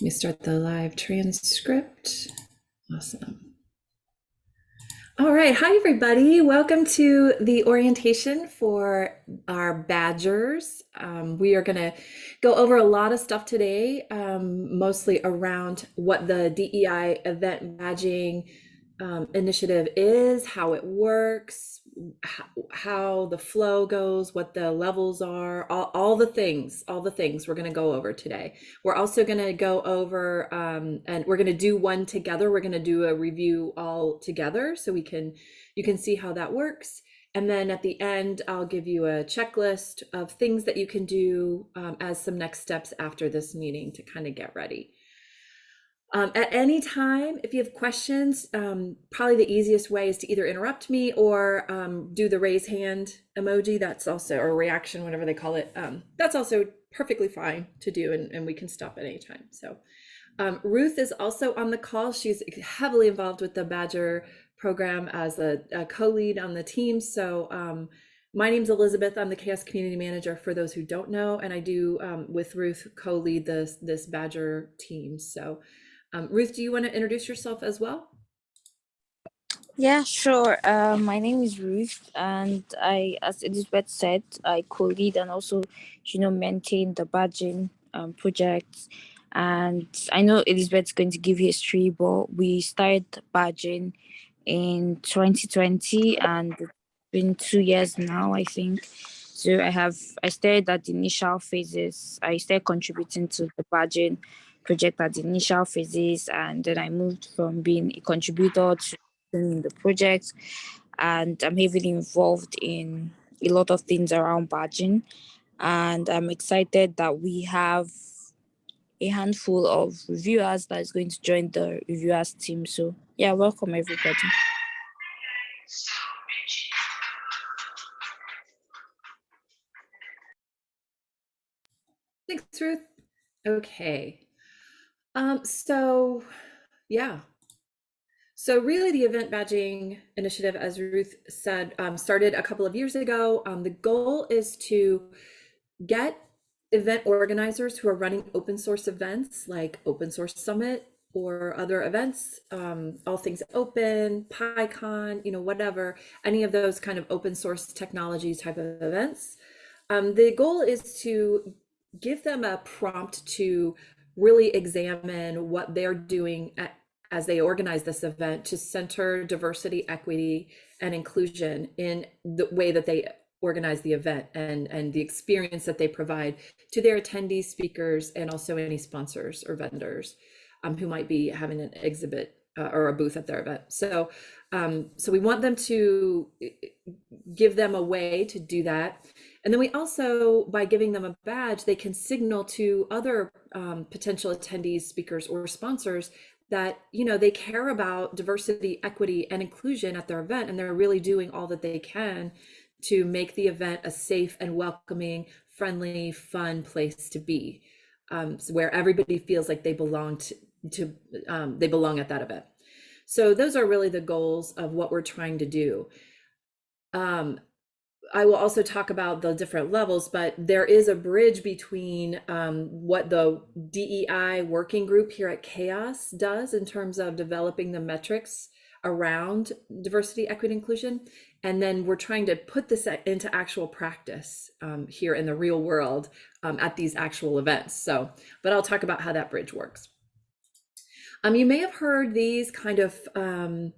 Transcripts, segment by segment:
Let me start the live transcript. Awesome. All right. Hi, everybody. Welcome to the orientation for our badgers. Um, we are going to go over a lot of stuff today, um, mostly around what the DEI event badging um, initiative is, how it works, how, the flow goes, what the levels are, all, all the things, all the things we're going to go over today. We're also going to go over um, and we're going to do one together. We're going to do a review all together so we can you can see how that works. And then at the end, I'll give you a checklist of things that you can do um, as some next steps after this meeting to kind of get ready. Um, at any time, if you have questions, um, probably the easiest way is to either interrupt me or um, do the raise hand emoji. That's also, or reaction, whatever they call it. Um, that's also perfectly fine to do and, and we can stop at any time. So um, Ruth is also on the call. She's heavily involved with the Badger program as a, a co-lead on the team. So um, my name's Elizabeth. I'm the CHAOSS Community Manager for those who don't know, and I do with Ruth co-lead this, this Badger team. So um, Ruth, do you want to introduce yourself as well? Yeah, sure. Uh, my name is Ruth, and I, as Elizabeth said, I co-lead and also, you know, maintain the badging um, project. And I know Elizabeth's going to give history, but we started badging in 2020, and it's been two years now, I think. So I have I started at the initial phases. I started contributing to the badging project at the initial phases and then I moved from being a contributor to in the project and I'm heavily involved in a lot of things around badging and I'm excited that we have a handful of reviewers that is going to join the reviewers team. So yeah, welcome everybody. Thanks, Ruth. Okay, um, so yeah. So really the event badging initiative, as Ruth said, um, started a couple of years ago. Um, the goal is to get event organizers who are running open source events like Open Source Summit or other events, um, all things open, PyCon, you know, whatever, any of those kind of open source technology type of events. Um, the goal is to give them a prompt to really examine what they're doing at, as they organize this event to center diversity, equity, and inclusion in the way that they organize the event and, and the experience that they provide to their attendees, speakers, and also any sponsors or vendors um, who might be having an exhibit uh, or a booth at their event. So, um, so we want them to give them a way to do that. And then we also, by giving them a badge, they can signal to other um, potential attendees, speakers, or sponsors that you know they care about diversity, equity, and inclusion at their event, and they're really doing all that they can to make the event a safe and welcoming, friendly, fun place to be, um, where everybody feels like they belong to, to um, they belong at that event. So those are really the goals of what we're trying to do. Um, I will also talk about the different levels, but there is a bridge between um, what the DEI working group here at CHAOSS does in terms of developing the metrics around diversity, equity, inclusion. And then we're trying to put this into actual practice um, here in the real world um, at these actual events. So, but I'll talk about how that bridge works. Um, you may have heard these kind of um,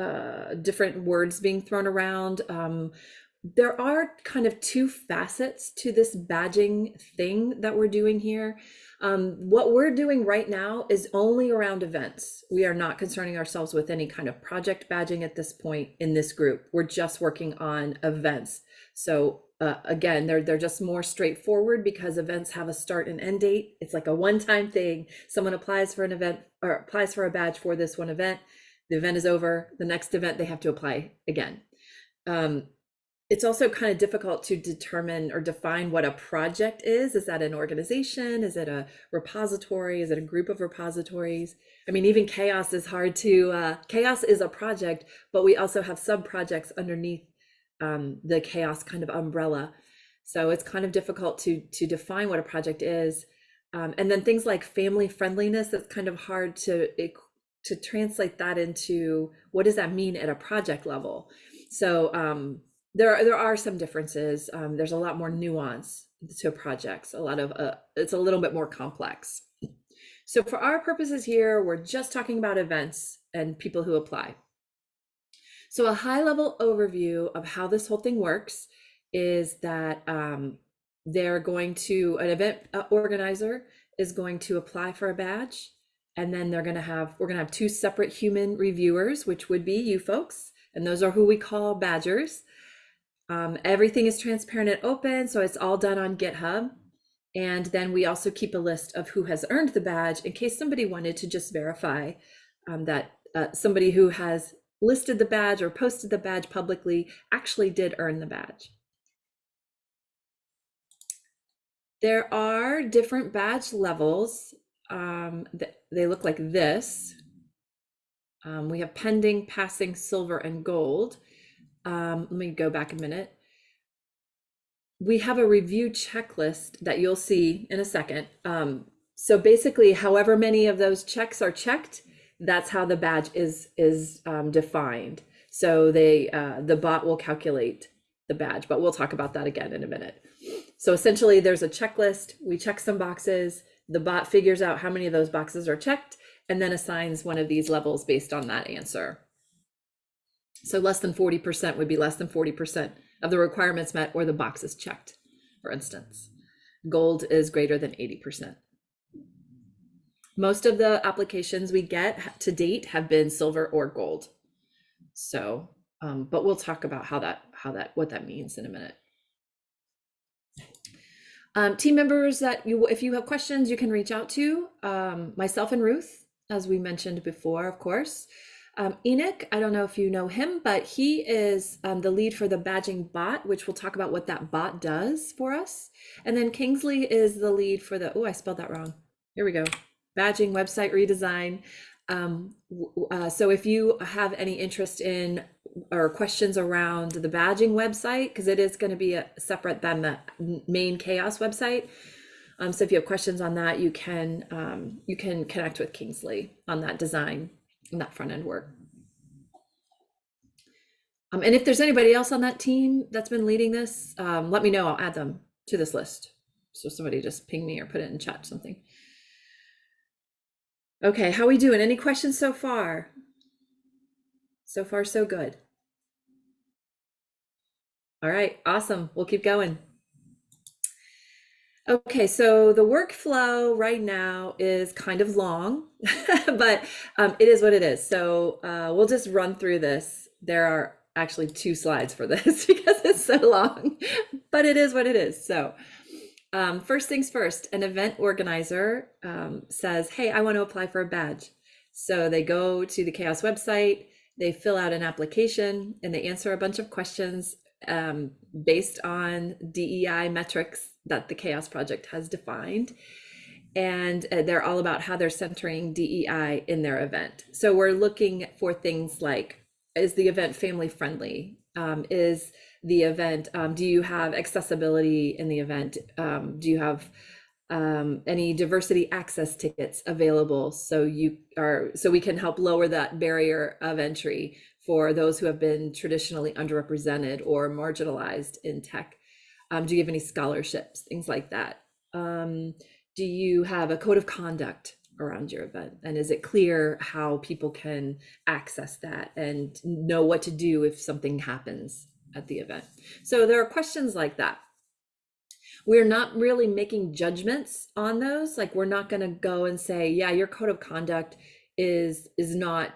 uh, different words being thrown around. Um, there are kind of two facets to this badging thing that we're doing here. Um, what we're doing right now is only around events. We are not concerning ourselves with any kind of project badging at this point in this group. We're just working on events. So uh, again, they're, they're just more straightforward because events have a start and end date. It's like a one-time thing. Someone applies for an event or applies for a badge for this one event. The event is over. The next event, they have to apply again. Um, it's also kind of difficult to determine or define what a project is. Is that an organization? Is it a repository? Is it a group of repositories? I mean, even CHAOSS is hard to, uh, CHAOSS is a project, but we also have sub projects underneath um, the CHAOSS kind of umbrella. So it's kind of difficult to, to define what a project is. Um, and then things like family friendliness, that's kind of hard to to translate that into what does that mean at a project level. So um, there are, there are some differences. Um, there's a lot more nuance to projects. A lot of uh, it's a little bit more complex. So for our purposes here, we're just talking about events and people who apply. So a high level overview of how this whole thing works is that um, they're going to, an event uh, organizer is going to apply for a badge. And then they're going to have, we're going to have two separate human reviewers, which would be you folks. And those are who we call badgers. Um, everything is transparent and open. So it's all done on GitHub. And then we also keep a list of who has earned the badge in case somebody wanted to just verify um, that uh, somebody who has listed the badge or posted the badge publicly actually did earn the badge. There are different badge levels. Um, they look like this. Um, we have pending, passing, silver, and gold. Um, let me go back a minute. We have a review checklist that you'll see in a second. Um, so basically, however many of those checks are checked, that's how the badge is is um, defined. So they uh, the bot will calculate the badge, but we'll talk about that again in a minute. So essentially, there's a checklist. We check some boxes. The bot figures out how many of those boxes are checked and then assigns one of these levels based on that answer. So less than 40% would be less than 40% of the requirements met or the boxes checked, for instance. Gold is greater than 80%. Most of the applications we get to date have been silver or gold. So, um, but we'll talk about how that, how that, what that means in a minute. Um, team members that you, if you have questions, you can reach out to um, myself and Ruth, as we mentioned before, of course. Um, Enoch, I don't know if you know him, but he is um, the lead for the badging bot, which we'll talk about what that bot does for us. And then Kingsley is the lead for the, oh, I spelled that wrong. Here we go badging website redesign. Um, uh, so if you have any interest in or questions around the badging website, because it is going to be a, separate than the main CHAOSS website. Um, so if you have questions on that, you can um, you can connect with Kingsley on that design and that front end work. Um, and if there's anybody else on that team that's been leading this, um, let me know. I'll add them to this list. So somebody just ping me or put it in chat something. Okay, how we doing? Any questions so far? So far, so good. All right, awesome. We'll keep going. Okay, so the workflow right now is kind of long, but um, it is what it is. So uh, we'll just run through this. There are actually two slides for this because it's so long, but it is what it is. So um, first things first, an event organizer um, says, Hey, I want to apply for a badge. So they go to the CHAOSS website, they fill out an application, and they answer a bunch of questions um, based on DEI metrics that the CHAOSS project has defined. And uh, they're all about how they're centering DEI in their event. So we're looking for things like Is the event family friendly? Um, is the event? Um, do you have accessibility in the event? Um, do you have um, any diversity access tickets available so you are so we can help lower that barrier of entry for those who have been traditionally underrepresented or marginalized in tech? Um, do you have any scholarships, things like that? Um, do you have a code of conduct around your event? And is it clear how people can access that and know what to do if something happens at the event. So there are questions like that. We're not really making judgments on those. Like we're not going to go and say, yeah, your code of conduct is is not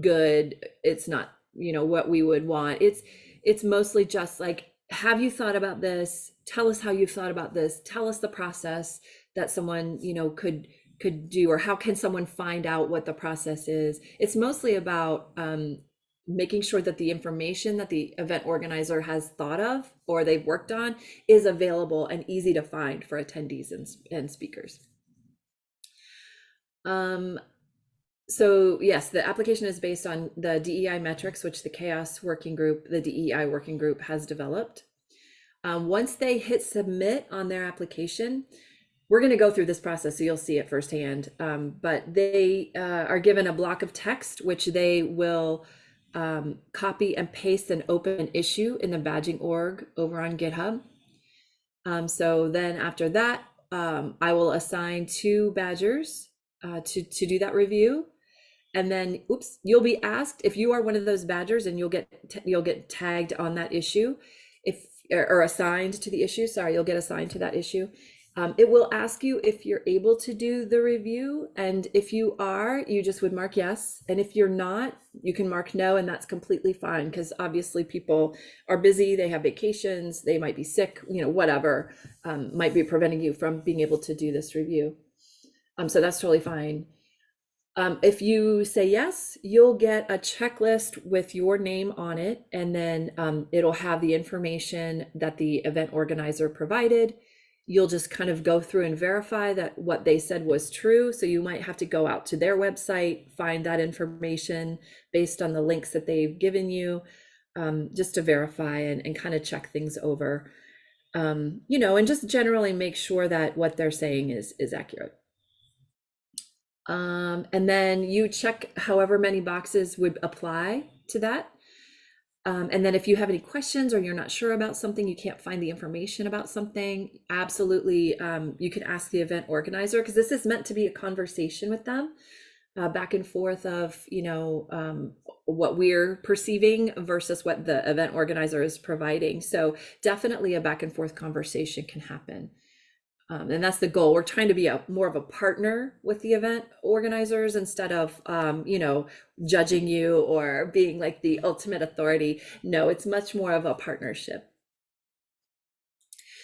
good. It's not, you know, what we would want. It's it's mostly just like have you thought about this? Tell us how you've thought about this. Tell us the process that someone, you know, could could do or how can someone find out what the process is it's mostly about um, making sure that the information that the event organizer has thought of or they've worked on is available and easy to find for attendees and, and speakers. Um, so yes, the application is based on the DEI metrics, which the CHAOSS working group, the DEI working group has developed. Um, once they hit submit on their application, we're going to go through this process so you'll see it firsthand. Um, but they uh, are given a block of text, which they will um, copy and paste and open an issue in the badging org over on GitHub. Um, so then after that, um, I will assign two badgers uh, to, to do that review. And then, oops, you'll be asked if you are one of those badgers and you'll get, you'll get tagged on that issue if, or assigned to the issue. Sorry, you'll get assigned to that issue. Um, it will ask you if you're able to do the review. And if you are, you just would mark yes. And if you're not, you can mark no, and that's completely fine because obviously people are busy, they have vacations, they might be sick, you know, whatever um, might be preventing you from being able to do this review. Um, so that's totally fine. Um, if you say yes, you'll get a checklist with your name on it, and then um, it'll have the information that the event organizer provided you'll just kind of go through and verify that what they said was true. So you might have to go out to their website, find that information based on the links that they've given you, um, just to verify and, and kind of check things over. Um, you know, and just generally make sure that what they're saying is is accurate. Um, and then you check however many boxes would apply to that. Um, and then if you have any questions or you're not sure about something, you can't find the information about something, absolutely, um, you can ask the event organizer because this is meant to be a conversation with them, uh, back and forth of, you know, um, what we're perceiving versus what the event organizer is providing. So definitely a back and forth conversation can happen. Um, and that's the goal. We're trying to be a more of a partner with the event organizers instead of, um, you know, judging you or being like the ultimate authority. No, it's much more of a partnership.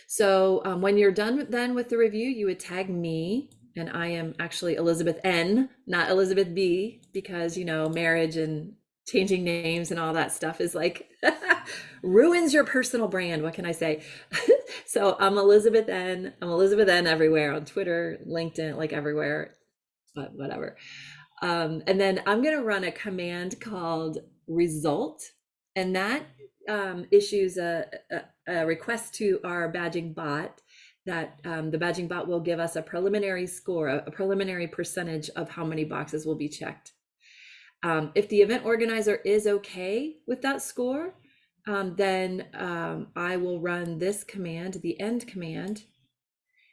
So um, when you're done then with the review, you would tag me, and I am actually Elizabeth N, not Elizabeth B, because you know marriage and changing names and all that stuff is like ruins your personal brand. What can I say? so I'm Elizabeth N. I'm Elizabeth N everywhere on Twitter, LinkedIn, like everywhere, but whatever. Um, and then I'm going to run a command called result, and that um, issues a, a, a, request to our badging bot that um, the badging bot will give us a preliminary score, a, a preliminary percentage of how many boxes will be checked. Um, if the event organizer is okay with that score, um, then um, I will run this command, the end command.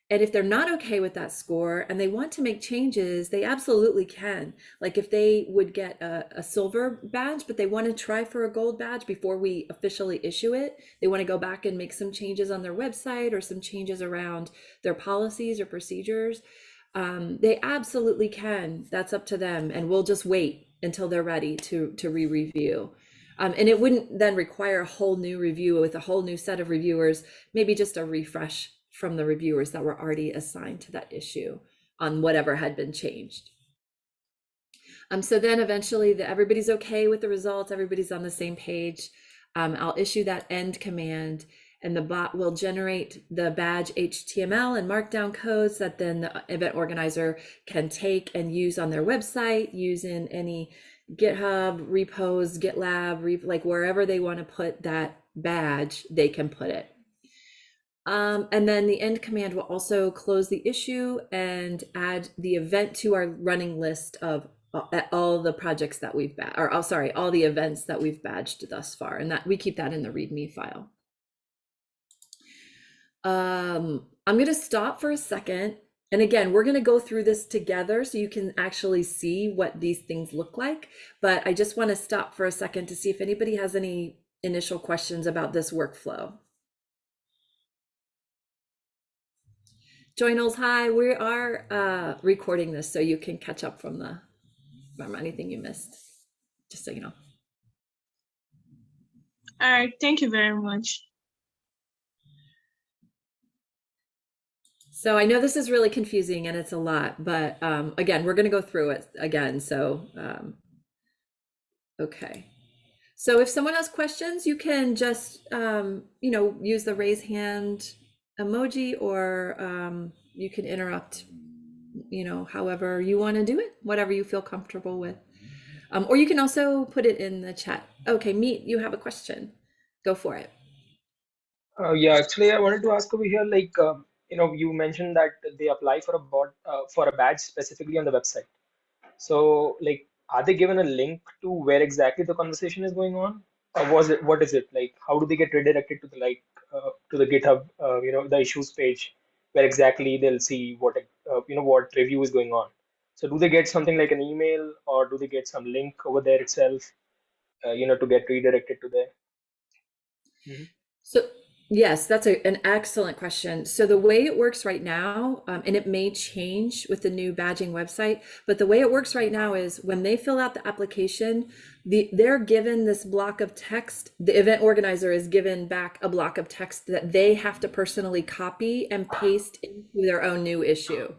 And if they're not okay with that score and they want to make changes, they absolutely can. Like if they would get a, a silver badge, but they want to try for a gold badge before we officially issue it, they want to go back and make some changes on their website or some changes around their policies or procedures. Um, they absolutely can. That's up to them. And we'll just wait until they're ready to to re-review. Um, and it wouldn't then require a whole new review with a whole new set of reviewers, maybe just a refresh from the reviewers that were already assigned to that issue on whatever had been changed. Um, so then eventually the, everybody's okay with the results, everybody's on the same page. Um, I'll issue that end command and the bot will generate the badge HTML and markdown codes that then the event organizer can take and use on their website, use in any GitHub, repos, GitLab, like wherever they want to put that badge, they can put it. Um, and then the end command will also close the issue and add the event to our running list of uh, all the projects that we've, or oh, sorry, all the events that we've badged thus far. And that we keep that in the README file. Um, I'm going to stop for a second. And again, we're going to go through this together so you can actually see what these things look like. But I just want to stop for a second to see if anybody has any initial questions about this workflow. Joinals, hi, we are uh, recording this so you can catch up from the from anything you missed, just so you know. All right, thank you very much. So I know this is really confusing and it's a lot, but um, again, we're going to go through it again. So, um, okay. So if someone has questions, you can just, um, you know, use the raise hand emoji or um, you can interrupt, you know, however you want to do it, whatever you feel comfortable with. Um, or you can also put it in the chat. Okay, Meet, you have a question. Go for it. Uh, yeah, actually, I wanted to ask over here, like, uh, you know, you mentioned that they apply for a bot uh, for a badge specifically on the website. So, like, are they given a link to where exactly the conversation is going on, or was it what is it like? How do they get redirected to the like uh, to the GitHub, uh, you know, the issues page, where exactly they'll see what uh, you know what review is going on. So, do they get something like an email, or do they get some link over there itself, uh, you know, to get redirected to there? So, yes, that's a, an excellent question. So, the way it works right now, um, and it may change with the new badging website, but the way it works right now is when they fill out the application, the, they're given this block of text. The event organizer is given back a block of text that they have to personally copy and paste into their own new issue.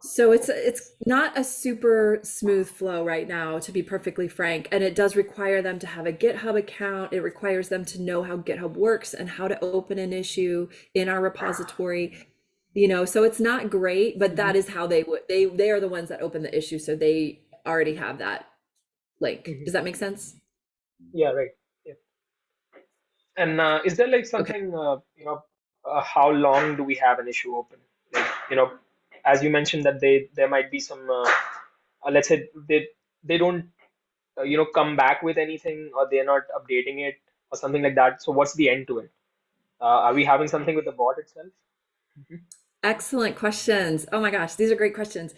So it's it's not a super smooth flow right now, to be perfectly frank, and it does require them to have a GitHub account. It requires them to know how GitHub works and how to open an issue in our repository. You know, so it's not great, but that is how they would they they are the ones that open the issue, so they already have that link. Mhm. Does that make sense? Yeah, right. Yeah. And uh, is there like something, uh, you know, uh, how long do we have an issue open? Like, you know, as you mentioned that they there might be some, uh, uh, let's say they they don't, uh, you know, come back with anything or they're not updating it or something like that. So what's the end to it? Uh, are we having something with the bot itself? Excellent questions. Oh my gosh, these are great questions.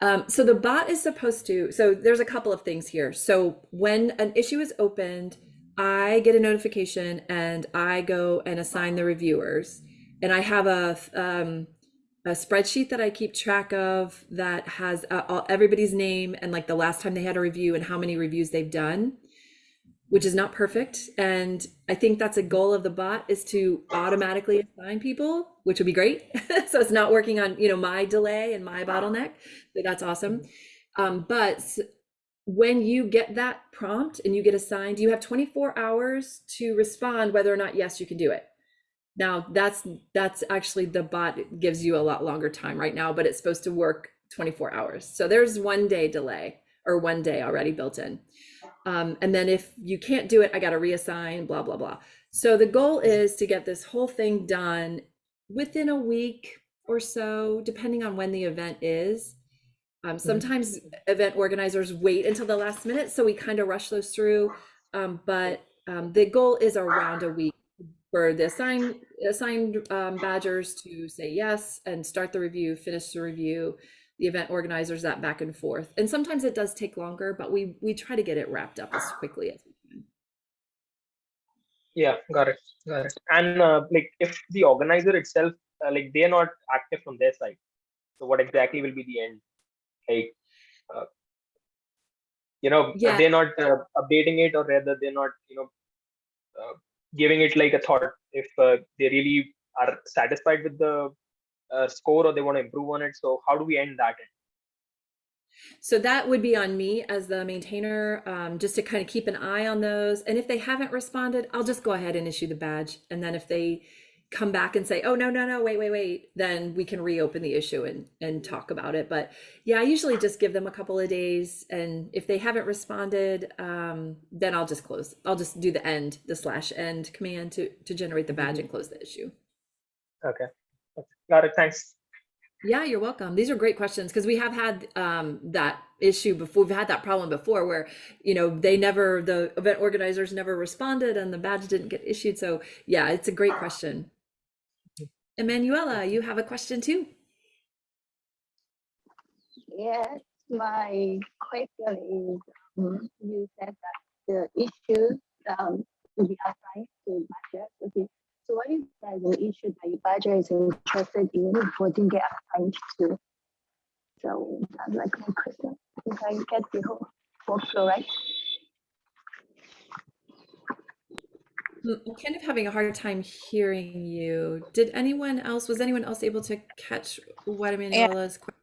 Um, so the bot is supposed to, so there's a couple of things here. So when an issue is opened, I get a notification and I go and assign the reviewers. And I have a, um, a spreadsheet that I keep track of that has uh, all, everybody's name and like the last time they had a review and how many reviews they've done which is not perfect. And I think that's a goal of the bot is to automatically assign people, which would be great. so it's not working on, you know, my delay and my bottleneck. So that's awesome. Um, but when you get that prompt and you get assigned, you have 24 hours to respond whether or not yes, you can do it. Now that's that's actually the bot gives you a lot longer time right now, but it's supposed to work 24 hours. So there's one day delay or one day already built in. Um, and then if you can't do it, I got to reassign, blah, blah, blah. So the goal is to get this whole thing done within a week or so, depending on when the event is. Um, sometimes event organizers wait until the last minute, so we kind of rush those through. Um, but um, the goal is around a week for the assigned assigned um, badgers to say yes and start the review, finish the review, the event organizers that back and forth. And sometimes it does take longer, but we we try to get it wrapped up as quickly as we can. Yeah, got it, got it. And uh, like, if the organizer itself, uh, like, they're not active from their side, so what exactly will be the end? Like, uh, you know, Yeah. they're not uh, updating it, or rather, they're not, you know, uh, giving it like a thought. If uh, they really are satisfied with the uh, score or they want to improve on it, so how do we end that? So that would be on me as the maintainer, um, just to kind of keep an eye on those. And if they haven't responded, I'll just go ahead and issue the badge. And then if they come back and say, "Oh no, no, no, wait, wait, wait," then we can reopen the issue and and talk about it. But yeah, I usually just give them a couple of days, and if they haven't responded, um, then I'll just close. I'll just do the end, the slash end command to to generate the badge and close the issue. Okay, got it. Thanks. Yeah, you're welcome. These are great questions because we have had um, that issue before. We've had that problem before where, you know, they never, the event organizers never responded and the badge didn't get issued. So yeah, it's a great question. Emanuela, you have a question too? Yes, my question is, mm, you said that the issues um, will be assigned to badger. Okay, so what is the issue that your badger is interested in but didn't get assigned to? So that's like my question. If I get the whole workflow right. I'm kind of having a hard time hearing you. Did anyone else, was anyone else able to catch what Emanuela's question?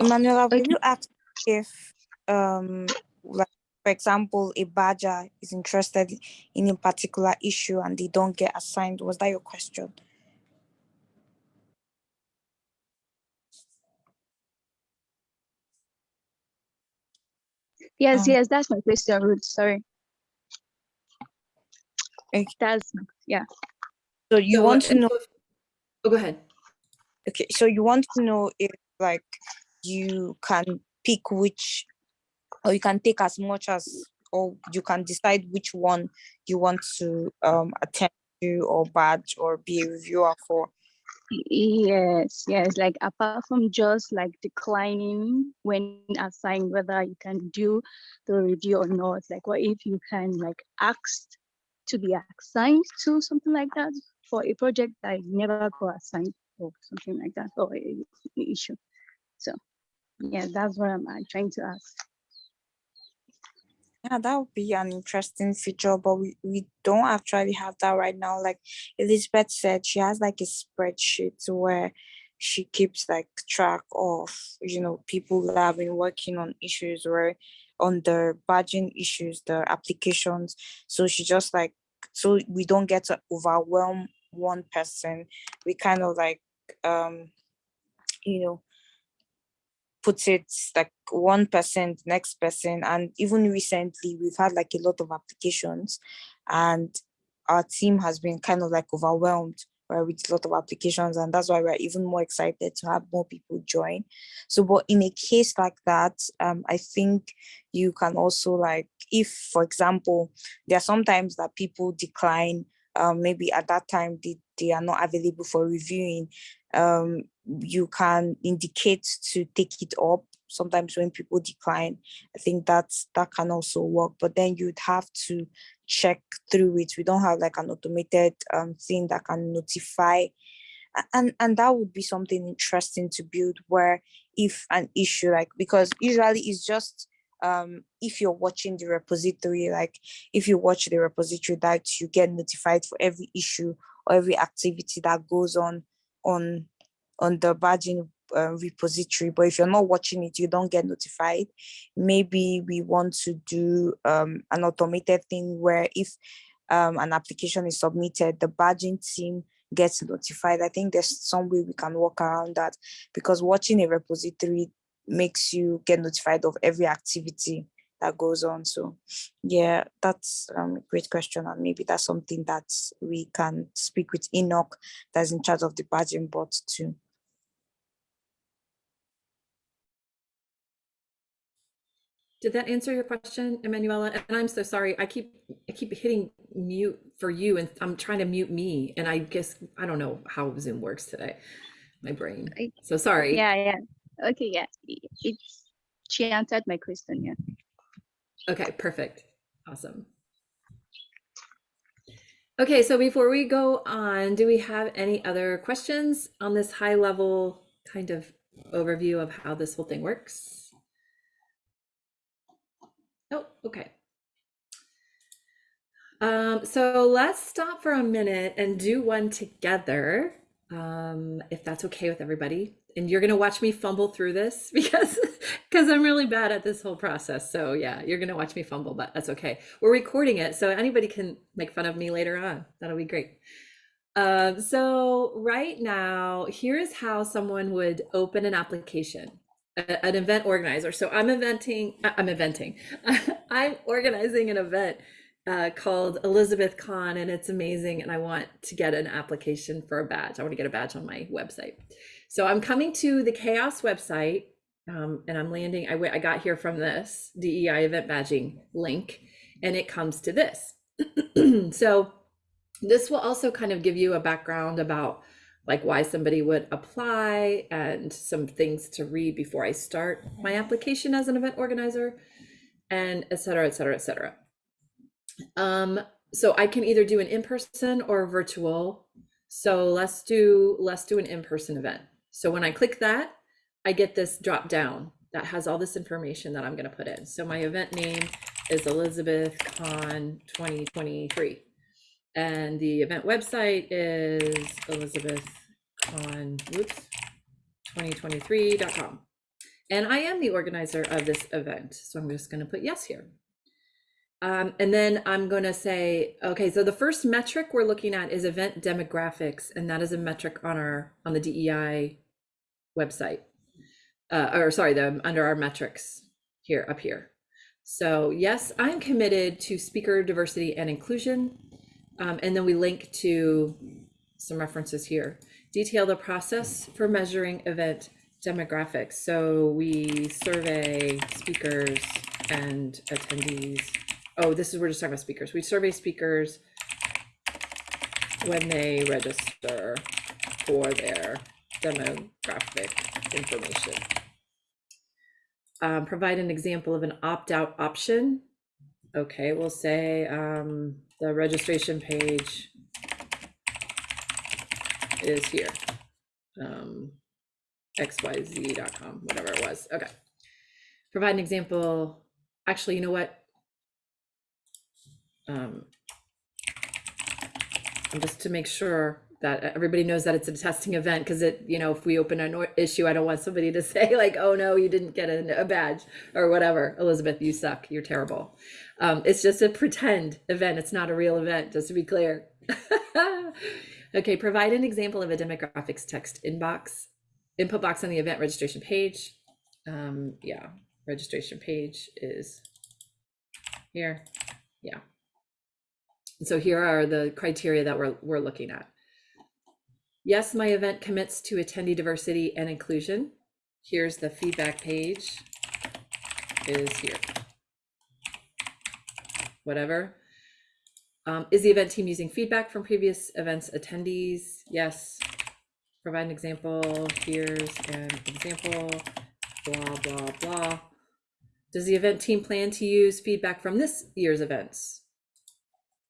Emanuela, will you ask if, um, like, for example, a badger is interested in a particular issue and they don't get assigned? Was that your question? Yes, Um, yes, that's my question, Ruth. Sorry. Okay. That's yeah. So you So, want to know Oh, go ahead. Okay, so you want to know if like you can pick which or you can take as much as or you can decide which one you want to um attend to or badge or be a reviewer for. Yes, yes. Like apart from just like declining when assigned whether you can do the review or not, like what if you can like ask to be assigned to something like that for a project that you never got assigned or something like that or a, a issue. So yeah, that's what I'm trying to ask. Yeah, that would be an interesting feature, but we, we don't actually have that right now. Like Elizabeth said, she has like a spreadsheet where she keeps like track of, you know, people that have been working on issues or on the badging issues, the applications. So she just like, so we don't get to overwhelm one person. We kind of like, um, you know, put it like one person, next person and even recently we've had like a lot of applications and our team has been kind of like overwhelmed right, with a lot of applications and that's why we're even more excited to have more people join. So but in a case like that um i think you can also like if for example there are sometimes that people decline um maybe at that time they, they are not available for reviewing um you can indicate to take it up. Sometimes when people decline i think that's that can also work. But then you'd have to check through it. We don't have like an automated um thing that can notify. And and that would be something interesting to build where if an issue like because usually it's just um if you're watching the repository like if you watch the repository that you get notified for every issue or every activity that goes on on on the badging uh, repository but if you're not watching it you don't get notified. Maybe we want to do um, an automated thing where if um, an application is submitted the badging team gets notified. I think there's some way we can work around that because watching a repository makes you get notified of every activity that goes on. So yeah that's um, a great question and maybe that's something that we can speak with enoch that's in charge of the badging bot too Did that answer your question, Emanuela? And I'm so sorry. I keep I keep hitting mute for you and I'm trying to mute me. And I guess I don't know how Zoom works today. My brain. So sorry. Yeah, yeah. Okay, yeah. It's she answered my question, yeah. Okay, perfect. Awesome. Okay, so before we go on, do we have any other questions on this high level kind of overview of how this whole thing works? Oh, okay. Um, so let's stop for a minute and do one together, um, if that's okay with everybody. And you're gonna watch me fumble through this because because I'm really bad at this whole process. So yeah, you're gonna watch me fumble, but that's okay. We're recording it, so anybody can make fun of me later on. That'll be great. Um, so right now, here's how someone would open an application an event organizer. So I'm eventing, I- I'm eventing, I'm organizing an event uh, called Elizabeth Con, and it's amazing. And I want to get an application for a badge. I want to get a badge on my website. So I'm coming to the CHAOSS website, um, and I'm landing. I I got here from this DEI event badging link, and it comes to this. so this will also kind of give you a background about like why somebody would apply and some things to read before I start my application as an event organizer and et cetera, et cetera, et cetera. Um, so I can either do an in-person or virtual. So let's do, let's do an in-person event. So when I click that, I get this drop down that has all this information that I'm gonna put in. So my event name is Elizabeth Con 2023. And the event website is elizabethcon, whoops, 2023.com. And I am the organizer of this event. So I'm just going to put yes here. Um, and then I'm going to say, okay, so the first metric we're looking at is event demographics. And that is a metric on our, on the DEI website. Uh, or sorry, the, under our metrics here, up here. So yes, I'm committed to speaker diversity and inclusion. Um, and then we link to some references here. Detail the process for measuring event demographics. So we survey speakers and attendees. Oh, this is, we're just talking about speakers. We survey speakers when they register for their demographic information. Um, provide an example of an opt-out option. Okay, we'll say um, the registration page is here. Um, xyz.com, whatever it was. Okay. Provide an example. Actually, you know what? Um, just to make sure that everybody knows that it's a testing event, because it, you know, if we open an issue, I don't want somebody to say like, oh no, you didn't get a, a badge or whatever. Elizabeth, you suck. You're terrible. Um, it's just a pretend event. It's not a real event, just to be clear. okay, provide an example of a demographics text inbox, input box on the event registration page. Um, yeah, registration page is here. Yeah. So here are the criteria that we're, we're looking at. Yes, my event commits to attendee diversity and inclusion. Here's the feedback page is here. Whatever. Um, is the event team using feedback from previous events attendees? Yes. Provide an example. Here's an example. Blah, blah, blah. Does the event team plan to use feedback from this year's events?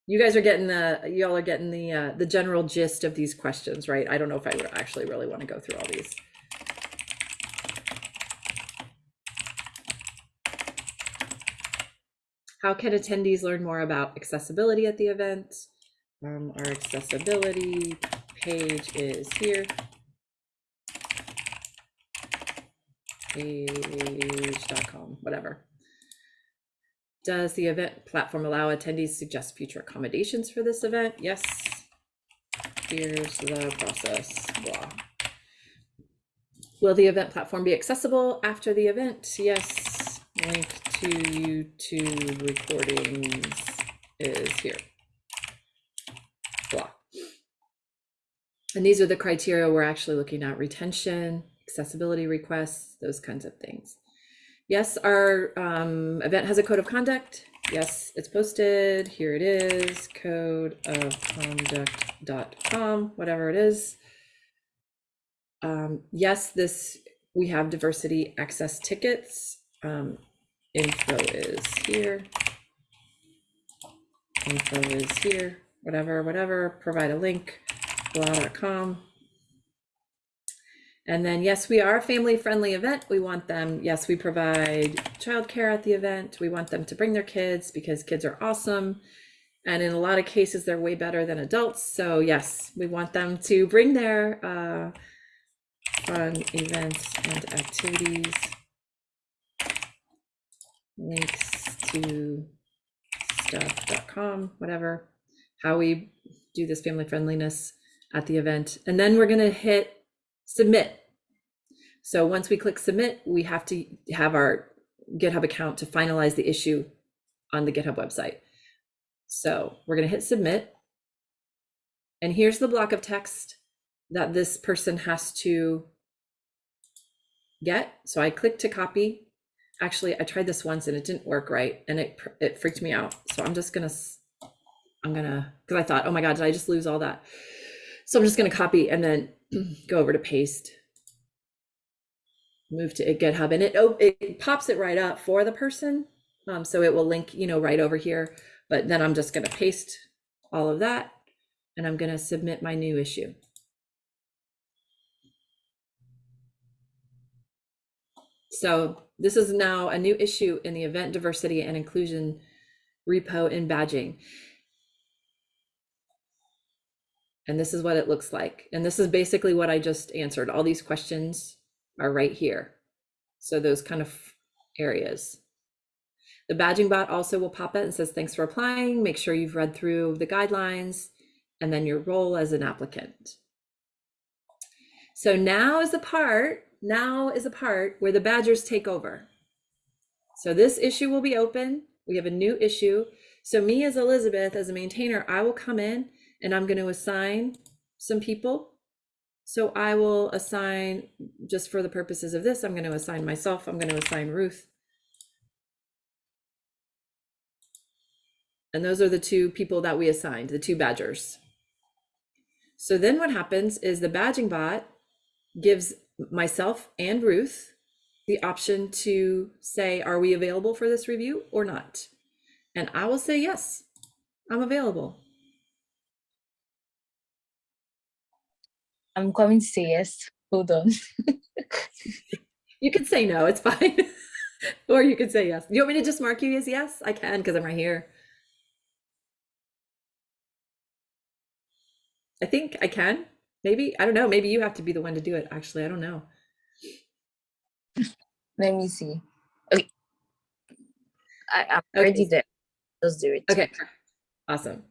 You guys are getting the, y'all are getting the, uh, the general gist of these questions, right? I don't know if I actually really want to go through all these. How can attendees learn more about accessibility at the event? Um, our accessibility page is here. Page.com, whatever. Does the event platform allow attendees to suggest future accommodations for this event? Yes. Here's the process, blah. Will the event platform be accessible after the event? Yes. Link to YouTube recordings is here. Blah. And these are the criteria we're actually looking at, retention, accessibility requests, those kinds of things. Yes, our um, event has a code of conduct. Yes, it's posted. Here it is, code of conduct.com, whatever it is. Um, yes, this we have diversity access tickets. Um, info is here. Info is here, whatever, whatever. Provide a link, blah.com. And then, yes, we are a family friendly event. We want them, yes, we provide childcare at the event. We want them to bring their kids because kids are awesome. And in a lot of cases, they're way better than adults. So, yes, we want them to bring their uh, fun events and activities. Links to stuff.com, whatever, how we do this family friendliness at the event. And then we're going to hit submit. So once we click submit, we have to have our GitHub account to finalize the issue on the GitHub website. So we're going to hit submit. And here's the block of text that this person has to get. So I click to copy. Actually, I tried this once and it didn't work right and it it freaked me out. So I'm just going to I'm going to cuz I thought, "Oh my god, did I just lose all that?" So I'm just going to copy and then go over to paste, move to GitHub, and it it pops it right up for the person. Um, so it will link, you know, right over here. But then I'm just going to paste all of that, and I'm going to submit my new issue. So this is now a new issue in the event diversity and inclusion repo in badging. And this is what it looks like. And this is basically what I just answered. All these questions are right here. So those kind of areas. The badging bot also will pop it and says, thanks for applying. Make sure you've read through the guidelines and then your role as an applicant. So now is the part, now is the part where the badgers take over. So this issue will be open. We have a new issue. So me as Elizabeth, as a maintainer, I will come in and I'm going to assign some people So I will assign, just for the purposes of this, I'm going to assign myself, I'm going to assign Ruth. And those are the two people that we assigned, the two badgers. So then what happens is the badging bot gives myself and Ruth the option to say, are we available for this review or not? And I will say, yes, I'm available. I'm coming to say yes. Hold on. You can say no, it's fine. Or you could say yes. Do you want me to just mark you as yes? I can because I'm right here. I think I can. Maybe. I don't know. Maybe you have to be the one to do it. Actually, I don't know. Let me see. Okay. I, I'm Okay, already so- there. Let's do it. Okay, awesome.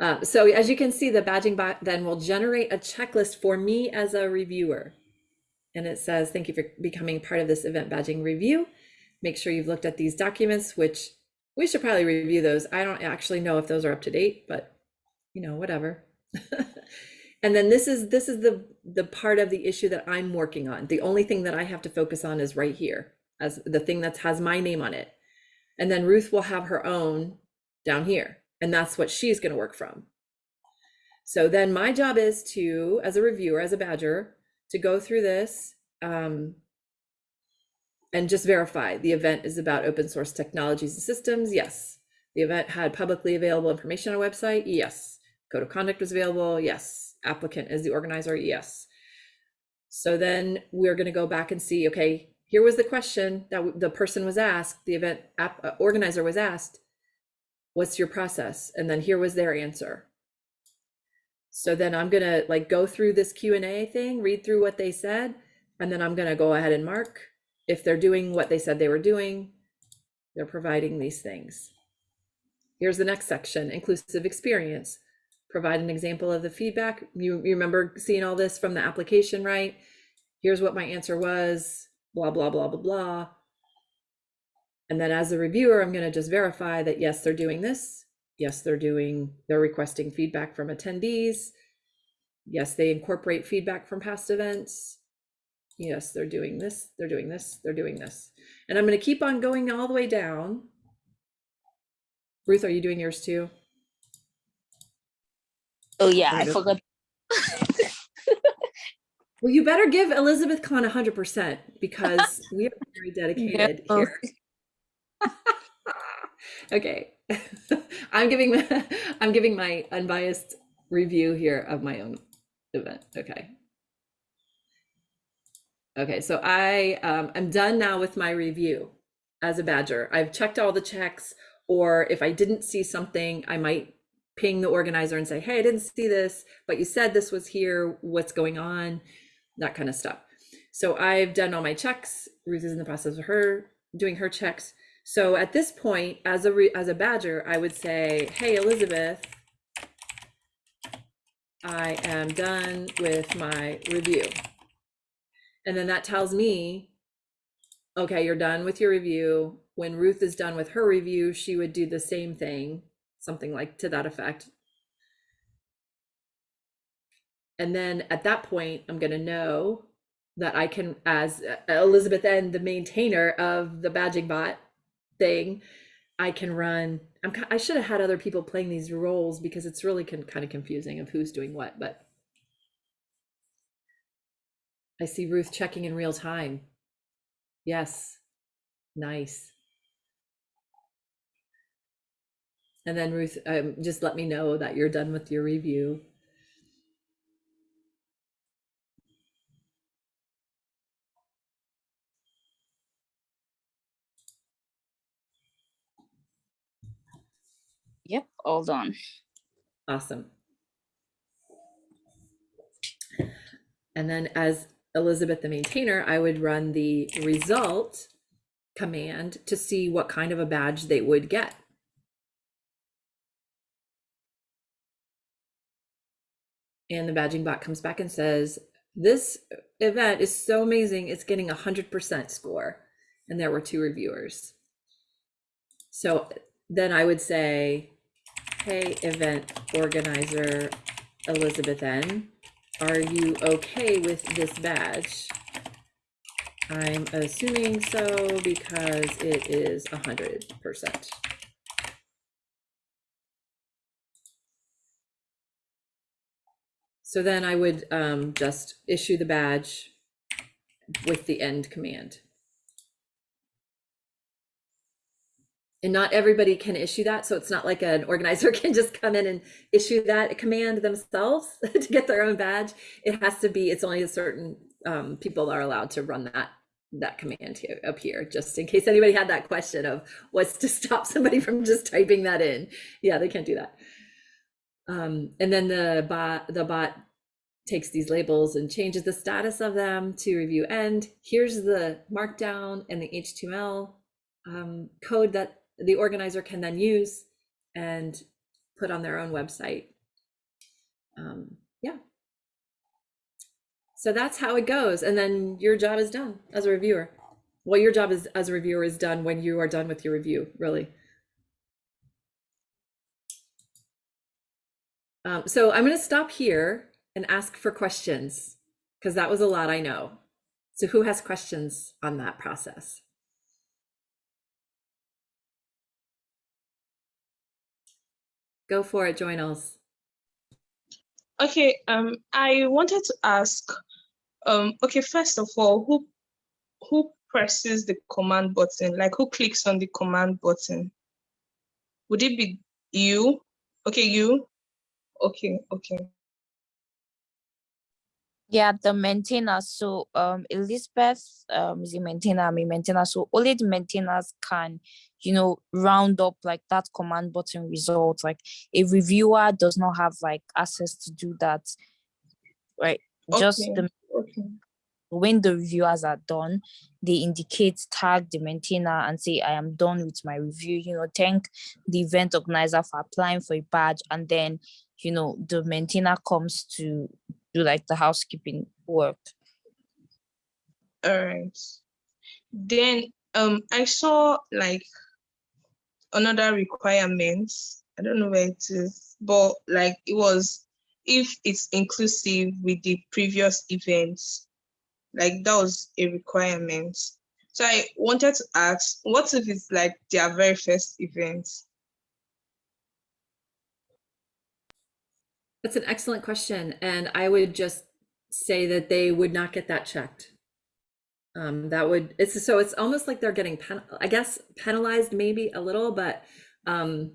Um, so as you can see, the badging bot then will generate a checklist for me as a reviewer. And it says, thank you for becoming part of this event badging review. Make sure you've looked at these documents, which we should probably review those. I don't actually know if those are up to date, but you know, whatever. and then this is this is the the part of the issue that I'm working on. The only thing that I have to focus on is right here as the thing that has my name on it. And then Ruth will have her own down here. And that's what she's going to work from. So then my job is to, as a reviewer, as a badger, to go through this um, and just verify the event is about open source technologies and systems. Yes. The event had publicly available information on a website. Yes. Code of conduct was available. Yes. Applicant is the organizer. Yes. So then we're going to go back and see, okay, here was the question that the person was asked, the event app, uh, organizer was asked, what's your process? And then here was their answer. So then I'm gonna like go through this Q and A thing, read through what they said, and then I'm gonna go ahead and mark if they're doing what they said they were doing. They're providing these things. Here's the next section, inclusive experience. Provide an example of the feedback. You, you remember seeing all this from the application, right? Here's what my answer was, blah, blah, blah, blah, blah. And then as a reviewer, I'm gonna just verify that yes, they're doing this. Yes, they're doing, they're requesting feedback from attendees. Yes, they incorporate feedback from past events. Yes, they're doing this, they're doing this, they're doing this. And I'm gonna keep on going all the way down. Ruth, are you doing yours too? Oh yeah, I forgot. Well, you better give Elizabeth Kahn hundred percent because we are very dedicated No. here. Okay, I'm giving, I'm giving my unbiased review here of my own event, okay. Okay, so I um, I'm done now with my review as a badger. I've checked all the checks, or if I didn't see something, I might ping the organizer and say, hey, I didn't see this, but you said this was here, what's going on? That kind of stuff. So I've done all my checks. Ruth is in the process of her doing her checks. So at this point, as a re- as a badger, I would say, "Hey, Elizabeth, I am done with my review," and then that tells me, "Okay, you're done with your review." When Ruth is done with her review, she would do the same thing, something like to that effect. And then at that point, I'm going to know that I can, as uh, Elizabeth and the maintainer of the badging bot thing, I can run. I'm, I should have had other people playing these roles because it's really con- kind of confusing of who's doing what. But I see Ruth checking in real time. Yes, nice. And then Ruth, um, just let me know that you're done with your review. Yep, all done. Awesome. And then as Elizabeth, the maintainer, I would run the result command to see what kind of a badge they would get. And the badging bot comes back and says, this event is so amazing, it's getting a 100% score. And there were two reviewers. So then I would say, hey, event organizer Elizabeth N. are you okay with this badge? I'm assuming so because it is hundred percent. So then I would um, just issue the badge with the end command. And not everybody can issue that, so it's not like an organizer can just come in and issue that command themselves to get their own badge. It has to be, it's only a certain um, people are allowed to run that that command here up here, just in case anybody had that question of what's to stop somebody from just typing that in. Yeah, they can't do that. Um, and then the bot the bot takes these labels and changes the status of them to review end. Here's the markdown and the HTML um, code that the organizer can then use and put on their own website. Um, yeah. So that's how it goes. And then your job is done as a reviewer. Well, your job is as a reviewer is done when you are done with your review, really. Um, so I'm going to stop here and ask for questions because that was a lot I know. So who has questions on that process? Go for it, Joinals. Okay, um, I wanted to ask, um, okay, first of all, who who presses the command button? Like who clicks on the command button? Would it be you? Okay, you. Okay, okay. Yeah, the maintainer. So um Elizabeth um is a maintainer, I'm a maintainer. So only the maintainers can, you know, round up like that command button result. Like a reviewer does not have like access to do that. Right. Just the okay. when the reviewers are done, they indicate tag the maintainer and say, I am done with my review, you know, thank the event organizer for applying for a badge. And then, you know, the maintainer comes to do like the housekeeping work. All right. Then um I saw like another requirement. I don't know where it is, but like it was if it's inclusive with the previous events. Like that was a requirement. So I wanted to ask, what if it's like their very first event? That's an excellent question. And I would just say that they would not get that checked. Um, that would, it's so it's almost like they're getting, pen, I guess, penalized maybe a little, but um,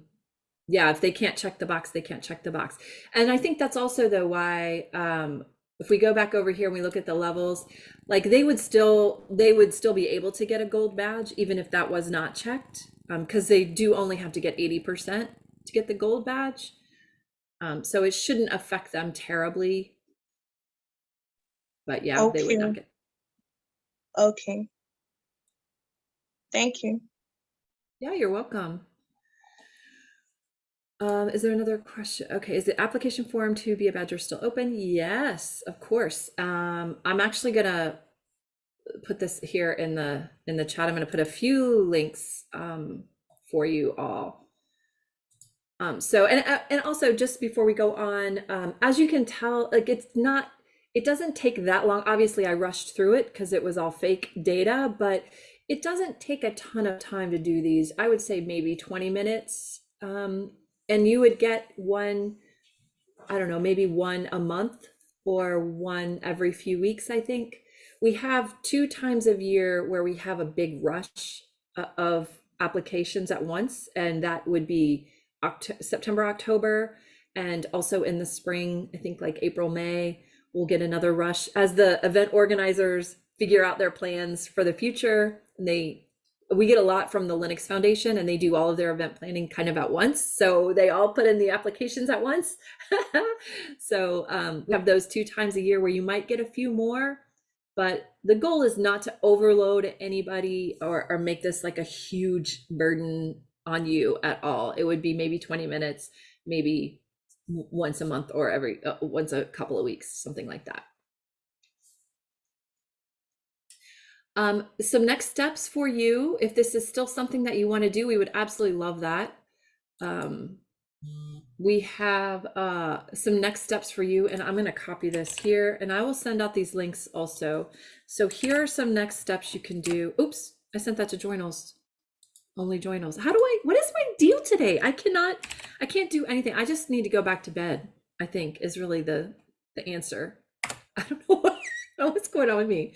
yeah, if they can't check the box, they can't check the box. And I think that's also though why um, if we go back over here and we look at the levels, like they would still, they would still be able to get a gold badge even if that was not checked because they do only have to get 80% to get the gold badge. Um, so it shouldn't affect them terribly. But yeah, they would not get. Okay. Thank you. Yeah, you're welcome. Um, is there another question? Okay, is the application form to be a badger still open? Yes, of course. Um, I'm actually gonna put this here in the in the chat. I'm gonna put a few links um, for you all. Um, so and uh, and also just before we go on, um, as you can tell, like it's not, it doesn't take that long. Obviously, I rushed through it because it was all fake data, but it doesn't take a ton of time to do these. I would say maybe 20 minutes. Um, and you would get one, I don't know, maybe one a month or one every few weeks, I think. We have two times of year where we have a big rush uh, of applications at once, and that would be September, October, and also in the spring, I think like April, May, we'll get another rush as the event organizers figure out their plans for the future. And they we get a lot from the Linux Foundation and they do all of their event planning kind of at once. So they all put in the applications at once. so um, we have those two times a year where you might get a few more, but the goal is not to overload anybody or, or make this like a huge burden on you at all. It would be maybe 20 minutes, maybe once a month or every uh, once a couple of weeks, something like that. Um, some next steps for you, if this is still something that you want to do, we would absolutely love that. Um, we have uh, some next steps for you, and I'm going to copy this here, and I will send out these links also. So here are some next steps you can do. Oops, I sent that to Joinals. Only Joinals. How do I? What is my deal today? I cannot. I can't do anything. I just need to go back to bed. I think is really the the answer. I don't know what, what's going on with me.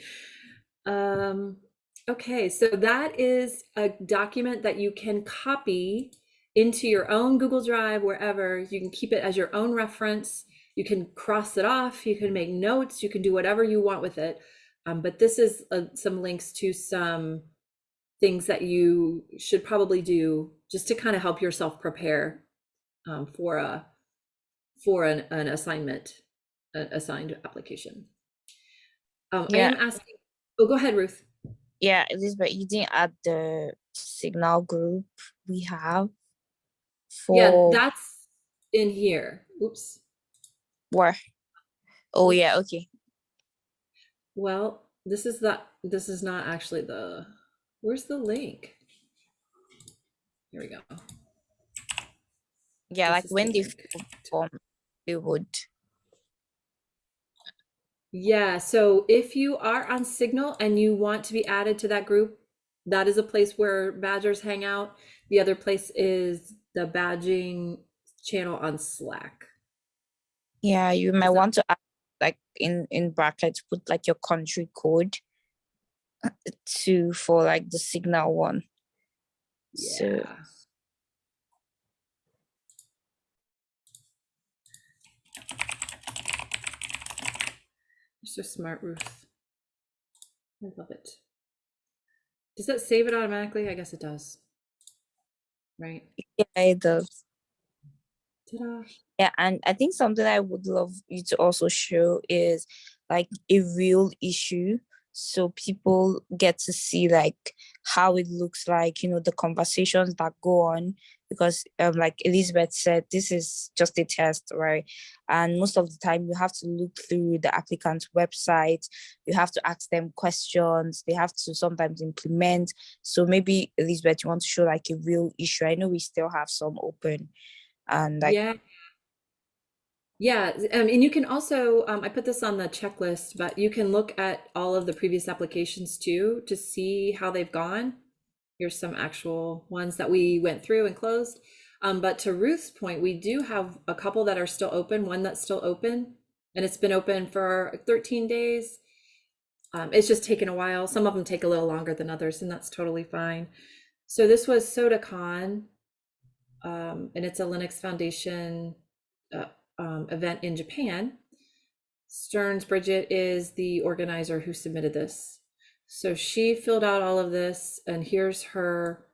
Um. Okay, so that is a document that you can copy into your own Google Drive, wherever. You can keep it as your own reference. You can cross it off. You can make notes. You can do whatever you want with it. Um, but this is uh, some links to some things that you should probably do just to kind of help yourself prepare um, for a for an, an assignment, an assigned application. Um, I am asking. Oh, go ahead, Ruth. Yeah, Elizabeth, you didn't add the signal group we have Yeah, that's in here. Oops. where? Oh yeah, okay. Well, this is the this is not actually the where's the link? Here we go. Yeah, like when the they form, would. Yeah, so if you are on Signal and you want to be added to that group, that is a place where badgers hang out. The other place is the badging channel on Slack. Yeah, you might want to add like in in brackets put like your country code to for like the signal one. So Yeah. You're so smart, Ruth. I love it. Does that save it automatically? I guess it does. Right? yeah, it does. Yeah, and I think something I would love you to also show is like a real issue. So people get to see like how it looks like, you know, the conversations that go on. Because um, like Elizabeth said, this is just a test, right? And most of the time you have to look through the applicant's website, you have to ask them questions, they have to sometimes implement. So maybe Elizabeth, you want to show like a real issue. I know we still have some open and like yeah. Yeah, um, and you can also, um, I put this on the checklist, but you can look at all of the previous applications too to see how they've gone. Here's some actual ones that we went through and closed. Um, but to Ruth's point, we do have a couple that are still open, one that's still open, and it's been open for 13 days. Um, it's just taken a while. Some of them take a little longer than others, and that's totally fine. So this was SodaCon, um, and it's a Linux Foundation uh, um, event in Japan. Stearns Bridget is the organizer who submitted this. So she filled out all of this, and here's her.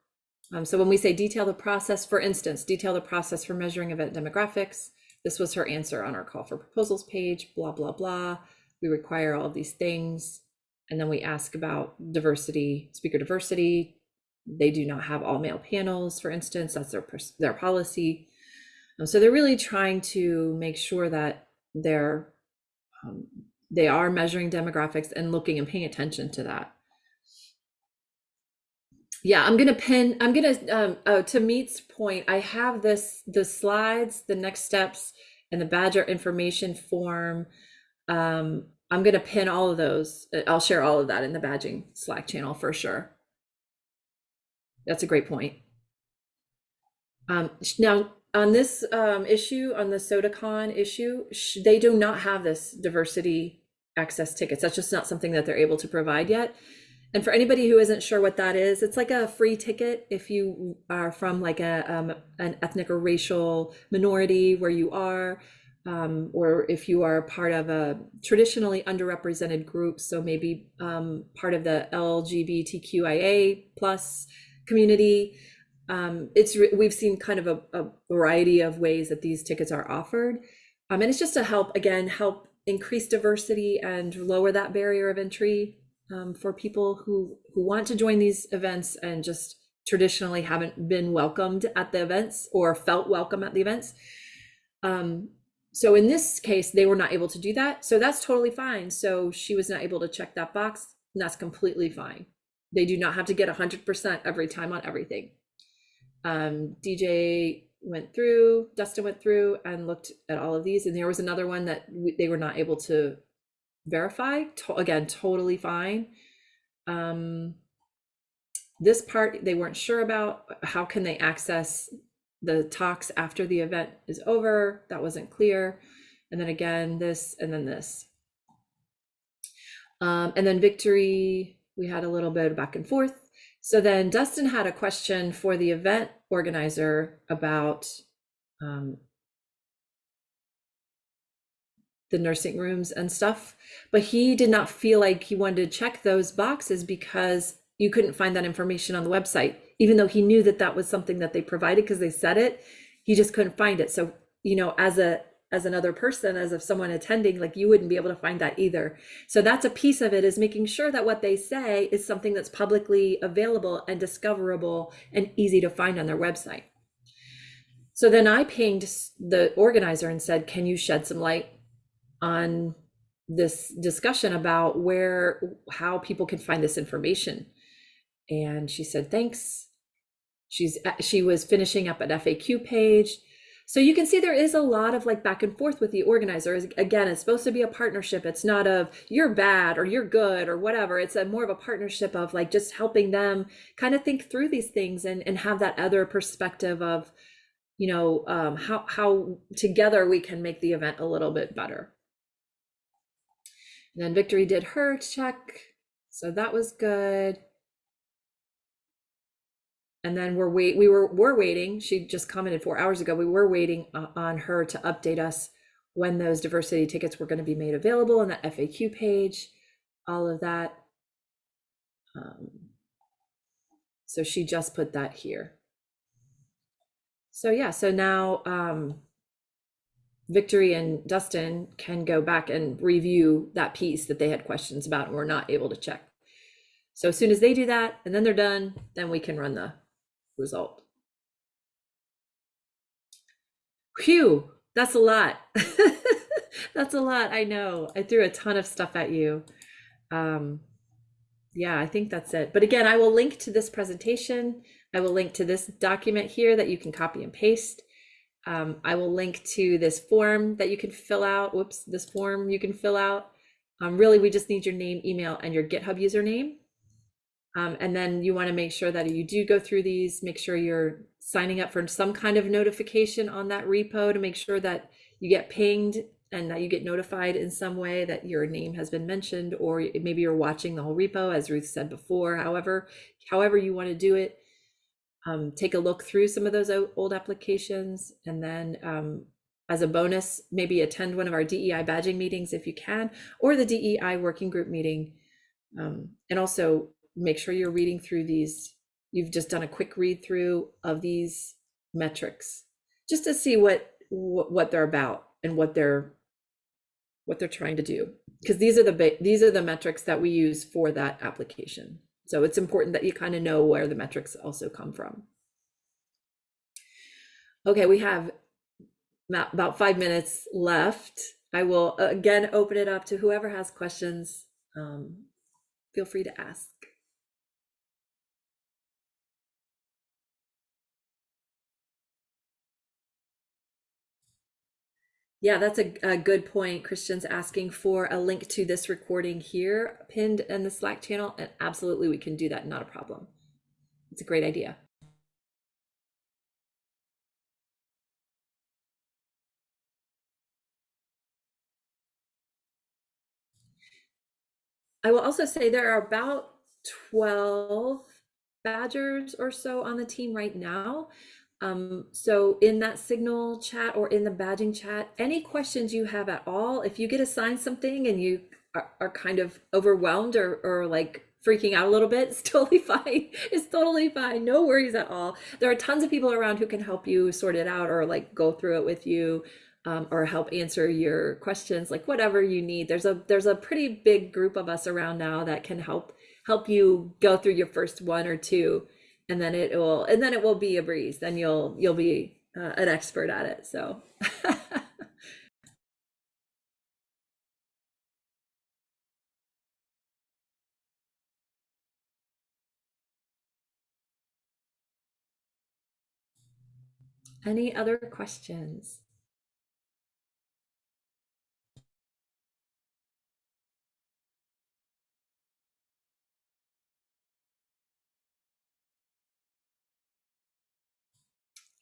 Um, so when we say detail the process, for instance, detail the process for measuring event demographics, this was her answer on our call for proposals page, blah, blah, blah. We require all of these things. And then we ask about diversity, speaker diversity. They do not have all male panels, for instance, that's their, their policy. Um, so they're really trying to make sure that they're um, they are measuring demographics and looking and paying attention to that. Yeah, I'm gonna pin. I'm gonna um, oh, to Meet's point. I have this the slides, the next steps, and the Badger information form. Um, I'm gonna pin all of those. Uh, I'll share all of that in the badging Slack channel for sure. That's a great point. Um, now, on this um, issue, on the SodaCon issue, they do not have this diversity access tickets. That's just not something that they're able to provide yet. And for anybody who isn't sure what that is, it's like a free ticket if you are from like a um, an ethnic or racial minority where you are, um, or if you are part of a traditionally underrepresented group, so maybe um, part of the LGBTQIA plus community. Um, it's we've seen kind of a, a variety of ways that these tickets are offered, um, and it's just to help again help increase diversity and lower that barrier of entry um, for people who who want to join these events and just traditionally haven't been welcomed at the events or felt welcome at the events. Um, so in this case, they were not able to do that. So that's totally fine. So she was not able to check that box, and that's completely fine. They do not have to get 100% every time on everything. Um, DJ went through, Dustin went through and looked at all of these, and there was another one that they were not able to verify. To, again, totally fine. Um, this part they weren't sure about. How can they access the talks after the event is over? That wasn't clear. And then again, this and then this. Um, and then victory, we had a little bit of back and forth. So then Dustin had a question for the event organizer about um, the nursing rooms and stuff, but he did not feel like he wanted to check those boxes because you couldn't find that information on the website, even though he knew that that was something that they provided because they said it. He just couldn't find it. So, you know, as a as another person, as if someone attending, like you wouldn't be able to find that either. So that's a piece of it is making sure that what they say is something that's publicly available and discoverable and easy to find on their website. So then I pinged the organizer and said, can you shed some light on this discussion about where, how people can find this information? And she said, thanks. She's, she was finishing up an FAQ page so you can see there is a lot of like back and forth with the organizers. Again, it's supposed to be a partnership. It's not of you're bad or you're good or whatever. It's a more of a partnership of like just helping them kind of think through these things and, and have that other perspective of, you know, um, how, how together we can make the event a little bit better. And then Victory did her check. So that was good and then we're wait we were we're waiting she just commented four hours ago we were waiting on her to update us when those diversity tickets were going to be made available on that faq page all of that. Um, so she just put that here. So yeah so now um, victory and dustin can go back and review that piece that they had questions about and were not able to check. So as soon as they do that and then they're done then we can run the result. Phew, that's a lot. that's a lot. I know. I threw a ton of stuff at you. Um, yeah, I think that's it. But again, I will link to this presentation. I will link to this document here that you can copy and paste. Um, I will link to this form that you can fill out. Whoops, this form you can fill out. Um, really, we just need your name, email, and your GitHub username. Um, and then you want to make sure that you do go through these, make sure you're signing up for some kind of notification on that repo to make sure that you get pinged and that you get notified in some way that your name has been mentioned, or maybe you're watching the whole repo, as Ruth said before. However, however you want to do it, um, take a look through some of those old applications, and then um, as a bonus, maybe attend one of our DEI badging meetings if you can, or the DEI working group meeting. Um, and also make sure you're reading through these. You've just done a quick read through of these metrics just to see what what they're about and what they're what they're trying to do. Because these are the these are the metrics that we use for that application. So it's important that you kind of know where the metrics also come from. Okay we have about five minutes left. I will again open it up to whoever has questions. Um, feel free to ask Yeah, that's a, a, good point. Christian's asking for a link to this recording here pinned in the Slack channel. And absolutely, we can do that. Not a problem. It's a great idea. I will also say there are about 12 badgers or so on the team right now. Um, so in that signal chat or in the badging chat, any questions you have at all, if you get assigned something and you are, are kind of overwhelmed or, or like freaking out a little bit, it's totally fine. It's totally fine. No worries at all. There are tons of people around who can help you sort it out or like go through it with you. Um, or help answer your questions like whatever you need there's a there's a pretty big group of us around now that can help help you go through your first one or two and then it will and then it will be a breeze then you'll you'll be uh, an expert at it so Any other questions?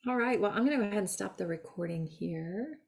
All right, well, I'm going to go ahead and stop the recording here.